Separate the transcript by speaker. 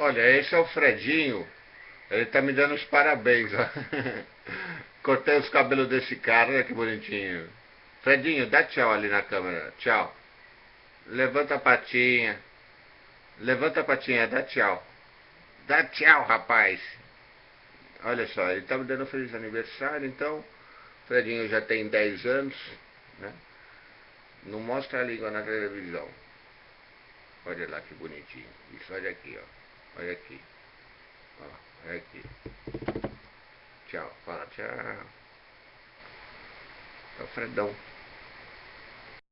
Speaker 1: Olha, esse é o Fredinho. Ele tá me dando os parabéns, ó. Cortei os cabelos desse cara, olha que bonitinho. Fredinho, dá tchau ali na câmera. Tchau. Levanta a patinha. Levanta a patinha, dá tchau. Dá tchau, rapaz. Olha só, ele tá me dando um feliz aniversário, então. Fredinho já tem 10 anos, né? Não mostra a língua na televisão. Olha lá que bonitinho. Isso, olha aqui, ó. Olha aqui. Ó, olha aqui. Tchau. Fala tchau. É o Fredão.